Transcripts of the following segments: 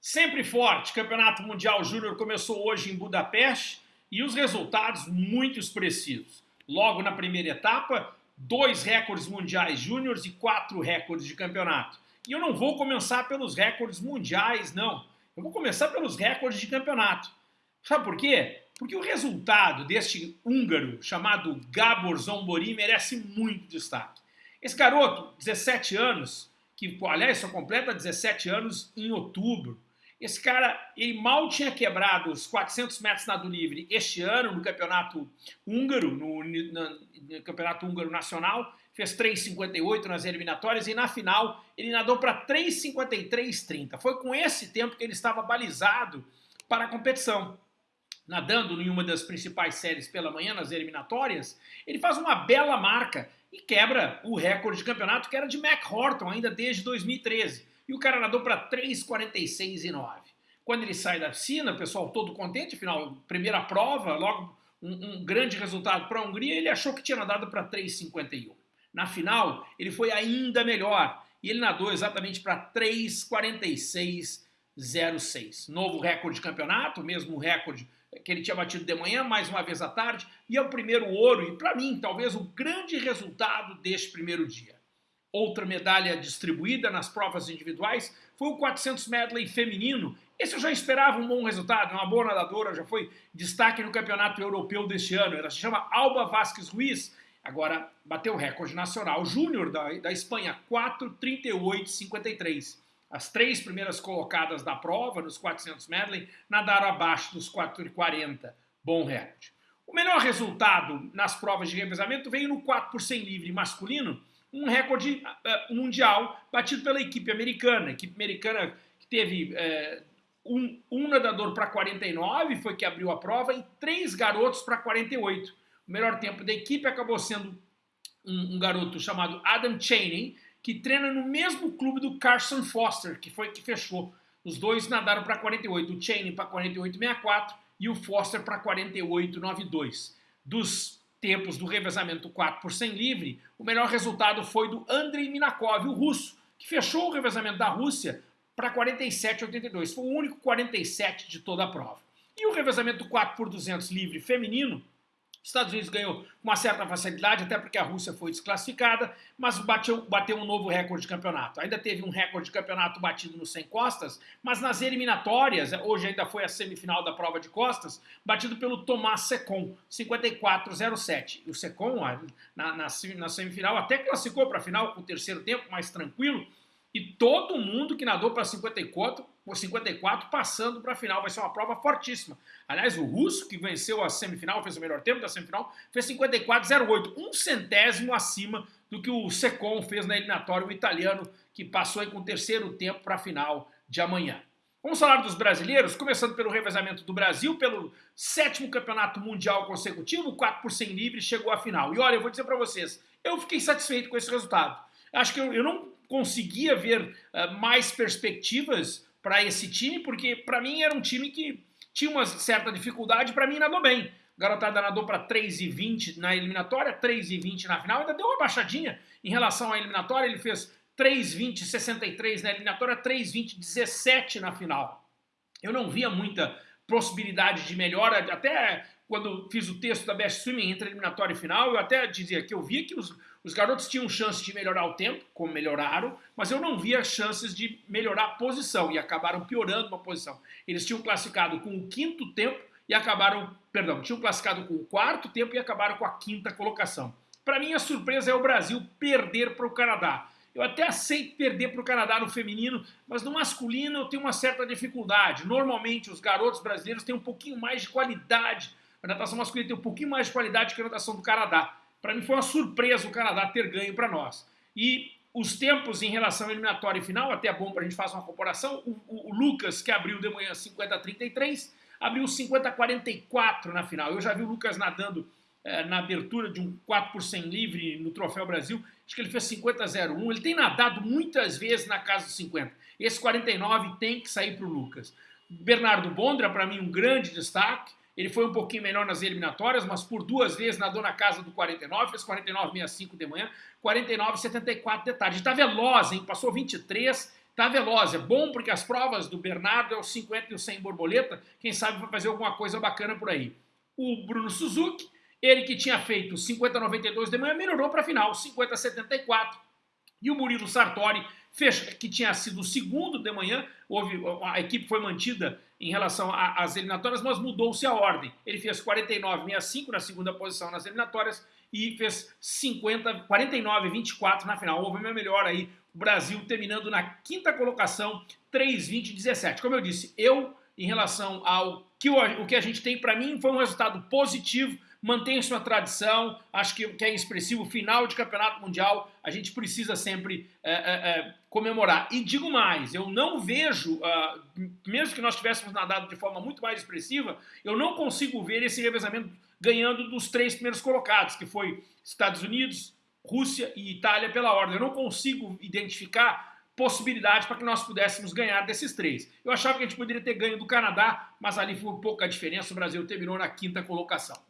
Sempre forte, Campeonato Mundial Júnior começou hoje em Budapeste e os resultados muito expressivos. Logo na primeira etapa, dois recordes mundiais júniores e quatro recordes de campeonato. E eu não vou começar pelos recordes mundiais, não. Eu vou começar pelos recordes de campeonato. Sabe por quê? Porque o resultado deste húngaro chamado Gabor Zombori merece muito destaque. Esse garoto, 17 anos, que aliás só completa 17 anos em outubro, esse cara, ele mal tinha quebrado os 400 metros nado livre este ano no campeonato húngaro, no, no, no campeonato húngaro nacional, fez 3,58 nas eliminatórias e na final ele nadou para 3,53,30. Foi com esse tempo que ele estava balizado para a competição. Nadando em uma das principais séries pela manhã, nas eliminatórias, ele faz uma bela marca e quebra o recorde de campeonato que era de Mac Horton ainda desde 2013 e o cara nadou para 3,46 e 9. Quando ele sai da piscina, o pessoal todo contente, afinal, primeira prova, logo um, um grande resultado para a Hungria, ele achou que tinha nadado para 3,51. Na final, ele foi ainda melhor e ele nadou exatamente para 3,46,06. Novo recorde de campeonato, mesmo recorde que ele tinha batido de manhã, mais uma vez à tarde, e é o primeiro ouro, e para mim, talvez o grande resultado deste primeiro dia. Outra medalha distribuída nas provas individuais foi o 400 medley feminino. Esse eu já esperava um bom resultado, uma boa nadadora, já foi destaque no campeonato europeu deste ano. Ela se chama Alba Vasquez Ruiz, agora bateu o recorde nacional júnior da, da Espanha, 4,38,53. As três primeiras colocadas da prova, nos 400 medley, nadaram abaixo dos 4,40. Bom recorde. O melhor resultado nas provas de revezamento veio no 4 por 100 livre masculino, um recorde uh, mundial batido pela equipe americana. A equipe americana que teve uh, um, um, nadador para 49, foi que abriu a prova, e três garotos para 48. O melhor tempo da equipe acabou sendo um, um, garoto chamado Adam Chaney, que treina no mesmo clube do Carson Foster, que foi que fechou. Os dois nadaram para 48, o Chaney para 48,64 e o Foster para 48,92. Dos tempos do revezamento 4 por 100 livre, o melhor resultado foi do Andrei Minakov, o russo, que fechou o revezamento da Rússia para 47,82. Foi o único 47 de toda a prova. E o revezamento 4 por 200 livre feminino Estados Unidos ganhou uma certa facilidade, até porque a Rússia foi desclassificada, mas bateu, bateu um novo recorde de campeonato. Ainda teve um recorde de campeonato batido no 100 costas, mas nas eliminatórias, hoje ainda foi a semifinal da prova de costas, batido pelo Tomás Secon, 54,07. O Secon, na, na, na semifinal, até classificou para a final com o terceiro tempo, mais tranquilo, e todo mundo que nadou para 54, 54 passando para a final. Vai ser uma prova fortíssima. Aliás, o russo que venceu a semifinal, fez o melhor tempo da semifinal, fez 54,08, um centésimo acima do que o Secon fez na eliminatória, o italiano que passou aí com o terceiro tempo para a final de amanhã. Vamos falar dos brasileiros, começando pelo revezamento do Brasil, pelo sétimo campeonato mundial consecutivo, 4 por 100 livre, chegou à final. E olha, eu vou dizer para vocês, eu fiquei satisfeito com esse resultado. Acho que eu, eu não conseguia ver uh, mais perspectivas para esse time, porque para mim era um time que tinha uma certa dificuldade, para mim nadou bem. Garotada nadou para 3,20 na eliminatória, 3,20 na final, ainda deu uma baixadinha em relação à eliminatória, ele fez 3,20,63 na eliminatória, 3,20,17 na final. Eu não via muita possibilidade de melhora, até quando fiz o texto da Best Swimming entre eliminatória e final, eu até dizia que eu via que os, os garotos tinham chance de melhorar o tempo, como melhoraram, mas eu não via chances de melhorar a posição e acabaram piorando uma posição. Eles tinham classificado com o quinto tempo e acabaram, perdão, tinham classificado com o quarto tempo e acabaram com a quinta colocação. Para mim a surpresa é o Brasil perder para o Canadá. Eu até aceito perder para o Canadá no feminino, mas no masculino eu tenho uma certa dificuldade. Normalmente os garotos brasileiros têm um pouquinho mais de qualidade. A natação masculina tem um pouquinho mais de qualidade que a natação do Canadá. Para mim foi uma surpresa o Canadá ter ganho para nós. E os tempos em relação à eliminatória e final, até é bom para a gente fazer uma comparação, o, o, o, Lucas, que abriu de manhã 50-33, abriu 50-44 na final. Eu já vi o Lucas nadando na abertura de um 4 por 100 livre no Troféu Brasil, acho que ele fez 50-01. Ele tem nadado muitas vezes na casa dos 50. Esse 49 tem que sair para o Lucas. Bernardo Bondra, para mim, um grande destaque. Ele foi um pouquinho melhor nas eliminatórias, mas por duas vezes nadou na casa do 49, fez 49,65 de manhã, 49,74 de tarde. Está veloz, hein? Passou 23, tá veloz, é bom porque as provas do Bernardo é o 50 e o 100 borboleta, quem sabe vai fazer alguma coisa bacana por aí. O Bruno Suzuki, ele que tinha feito 50-92 de manhã, melhorou para a final, 50-74. E o Murilo Sartori, que tinha sido o segundo de manhã, houve, a equipe foi mantida em relação às eliminatórias, mas mudou-se a ordem. Ele fez 49-65 na segunda posição nas eliminatórias e fez 50, 49-24 na final. Houve uma melhor aí o Brasil terminando na quinta colocação, 3,20,17. Como eu disse, eu, em relação ao que o que a gente tem, para mim foi um resultado positivo, mantém sua tradição, acho que, que é expressivo, final de campeonato mundial, a gente precisa sempre é, é, é, comemorar. E digo mais, eu não vejo, uh, mesmo que nós tivéssemos nadado de forma muito mais expressiva, eu não consigo ver esse revezamento ganhando dos três primeiros colocados, que foi Estados Unidos, Rússia e Itália pela ordem. Eu não consigo identificar possibilidades para que nós pudéssemos ganhar desses três. Eu achava que a gente poderia ter ganho do Canadá, mas ali foi pouca diferença, o Brasil terminou na quinta colocação.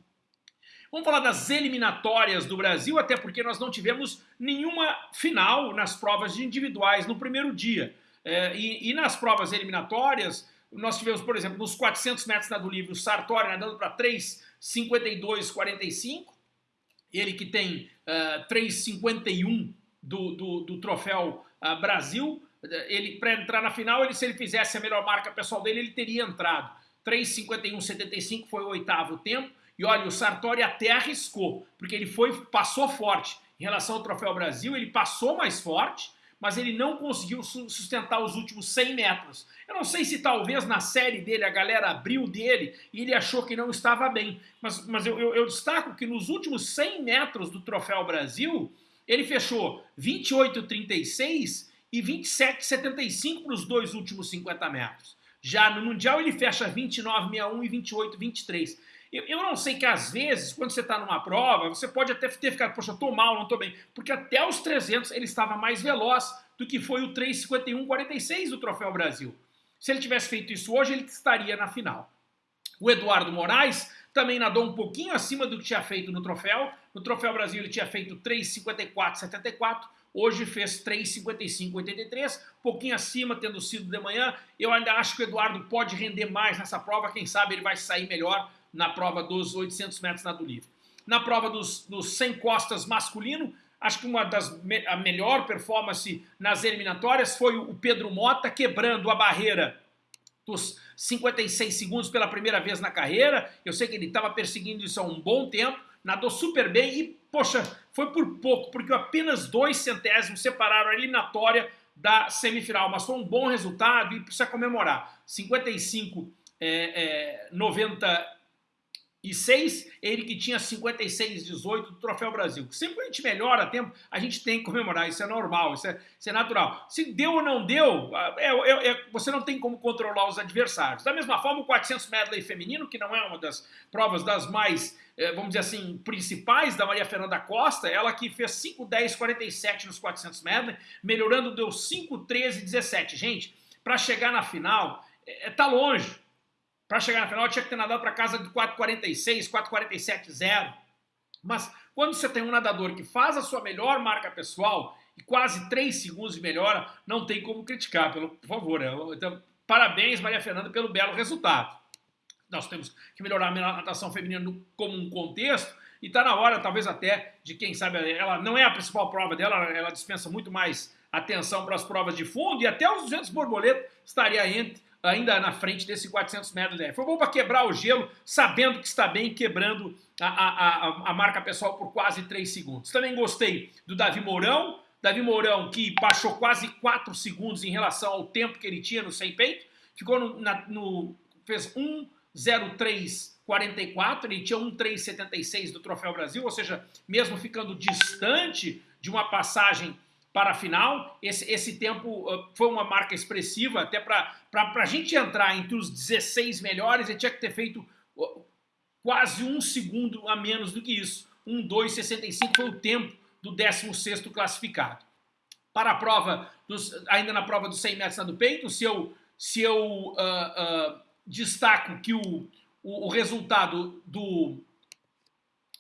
Vamos falar das eliminatórias do Brasil, até porque nós não tivemos nenhuma final nas provas individuais no primeiro dia. É, e, e, nas provas eliminatórias, nós tivemos, por exemplo, nos 400 metros nado livre, o Sartori nadando para 3,52,45, ele que tem uh, 3,51 do, do, do, troféu uh, Brasil, ele para entrar na final, ele, se ele fizesse a melhor marca pessoal dele, ele teria entrado. 3,51,75 foi o oitavo tempo, e olha, o Sartori até arriscou, porque ele foi, passou forte. Em relação ao Troféu Brasil, ele passou mais forte, mas ele não conseguiu sustentar os últimos 100 metros. Eu não sei se talvez na série dele a galera abriu dele e ele achou que não estava bem, mas, mas eu, eu, eu destaco que nos últimos 100 metros do Troféu Brasil, ele fechou 28,36 e 27,75 para os dois últimos 50 metros. Já no Mundial ele fecha 29,61 e 28,23. Eu, eu não sei que às vezes, quando você está numa prova, você pode até ter ficado, poxa, estou mal, não estou bem. Porque até os 300 ele estava mais veloz do que foi o 3,51,46 do Troféu Brasil. Se ele tivesse feito isso hoje, ele estaria na final. O Eduardo Moraes também nadou um pouquinho acima do que tinha feito no Troféu. No Troféu Brasil ele tinha feito 3,54,74. Hoje fez 3,55,83, um pouquinho acima, tendo sido de manhã. Eu ainda acho que o Eduardo pode render mais nessa prova. Quem sabe ele vai sair melhor na prova dos 800 metros nado livre. Na prova dos, dos 100 costas masculino, acho que uma das a melhor performance nas eliminatórias foi o Pedro Mota quebrando a barreira dos 56 segundos pela primeira vez na carreira. Eu sei que ele estava perseguindo isso há um bom tempo, nadou super bem e, poxa, foi por pouco, porque apenas dois centésimos separaram a eliminatória da semifinal, mas foi um bom resultado e precisa comemorar. 55, é, é, 90 e 6, ele que tinha 56, 18 do Troféu Brasil. Sempre que a gente melhora tempo, a gente tem que comemorar, isso é normal, isso é, isso é natural. Se deu ou não deu, é, é, é, você não tem como controlar os adversários. Da mesma forma, o 400 medley feminino, que não é uma das provas das mais, é, vamos dizer assim, principais da Maria Fernanda Costa, ela que fez 5, 10, 47 nos 400 medley, melhorando, deu 5, 13, 17. Gente, para chegar na final, é, tá longe. Para chegar na final, tinha que ter nadado para casa de 4,46, 4,47, 0. Mas quando você tem um nadador que faz a sua melhor marca pessoal e quase 3 segundos de melhora, não tem como criticar, pelo, por favor. Né? Então, parabéns, Maria Fernanda, pelo belo resultado. Nós temos que melhorar a natação feminina como um contexto, e está na hora, talvez até, de quem sabe, ela não é a principal prova dela, ela dispensa muito mais atenção para as provas de fundo, e até os 200 borboleta estaria entre ainda na frente desse 400 metros Foi bom para quebrar o gelo, sabendo que está bem, quebrando a, a, a, marca pessoal por quase 3 segundos. Também gostei do Davi Mourão, Davi Mourão que baixou quase 4 segundos em relação ao tempo que ele tinha no 100 peito, ficou no, na, no fez 1,0344, ele tinha 1,376 do Troféu Brasil, ou seja, mesmo ficando distante de uma passagem para a final. Esse, esse tempo uh, foi uma marca expressiva, até para a gente entrar entre os 16 melhores, ele tinha que ter feito uh, quase um segundo a menos do que isso. 1,265 foi o tempo do 16º classificado. Para a prova, dos, ainda na prova dos 100 metros do peito, se eu, se eu uh, destaco que o, o, o resultado do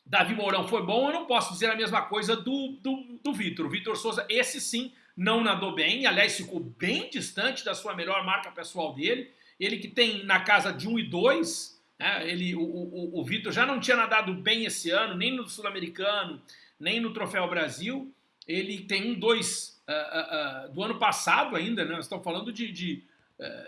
Davi Mourão foi bom, eu não posso dizer a mesma coisa do, do, do Vitor. O Vitor Souza, esse sim, não nadou bem, aliás, ficou bem distante da sua melhor marca pessoal dele. Ele que tem na casa de 1 e 2, né, ele, o, o, o Vitor já não tinha nadado bem esse ano, nem no Sul-Americano, nem no Troféu Brasil. Ele tem um 2 uh, uh, uh, do ano passado ainda, né? Nós estamos falando de, de,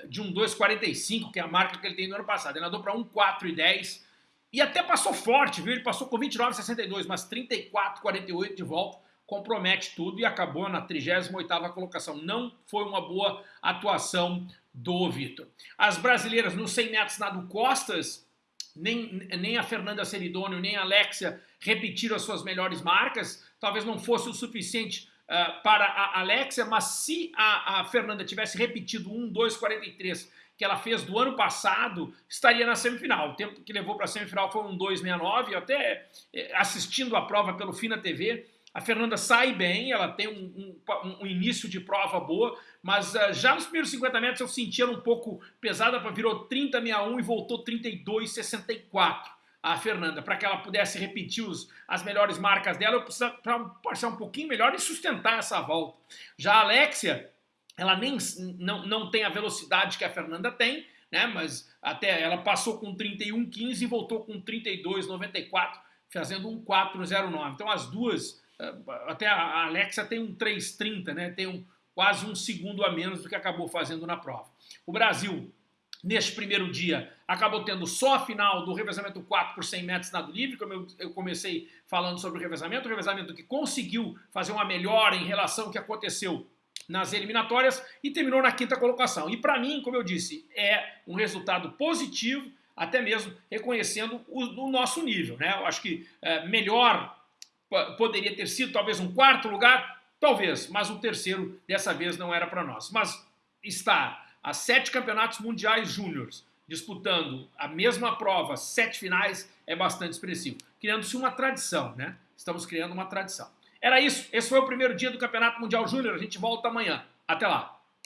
de um 2,45, que é a marca que ele tem do ano passado. Ele nadou para 1,4,10 e até passou forte, viu? Ele passou com 29,62, mas 34,48 de volta compromete tudo e acabou na 38ª colocação. Não foi uma boa atuação do Vitor. As brasileiras nos 100 metros nado costas, nem, nem a Fernanda Seridônio, nem a Alexia repetiram as suas melhores marcas. Talvez não fosse o suficiente uh, para a Alexia, mas se a, a Fernanda tivesse repetido 1, 2, 43 que ela fez do ano passado, estaria na semifinal. O tempo que levou para a semifinal foi um 2,69. Até eh, assistindo a prova pelo Fina TV, a Fernanda sai bem, ela tem um, um, um início de prova boa, mas uh, já nos primeiros 50 metros eu senti ela um pouco pesada, virou 30,61 e voltou 32,64 a Fernanda, para que ela pudesse repetir os, as melhores marcas dela, eu precisava passar um pouquinho melhor e sustentar essa volta. Já a Alexia, ela nem não, não tem a velocidade que a Fernanda tem, né? Mas até ela passou com 31,15 e voltou com 32,94, fazendo um 4,09. Então as duas até a Alexa tem um 3,30, né? tem um, quase um segundo a menos do que acabou fazendo na prova. O Brasil, neste primeiro dia, acabou tendo só a final do revezamento 4 por 100 metros nado livre, como eu, eu comecei falando sobre o revezamento, o revezamento que conseguiu fazer uma melhora em relação ao que aconteceu nas eliminatórias e terminou na quinta colocação. E para mim, como eu disse, é um resultado positivo, até mesmo reconhecendo o, o nosso nível. Né? Eu acho que é, melhor poderia ter sido talvez um quarto lugar, talvez, mas o terceiro dessa vez não era para nós. Mas está a sete campeonatos mundiais júniores disputando a mesma prova, sete finais, é bastante expressivo. Criando-se uma tradição, né? Estamos criando uma tradição. Era isso. Esse foi o primeiro dia do Campeonato Mundial Júnior. A gente volta amanhã. Até lá.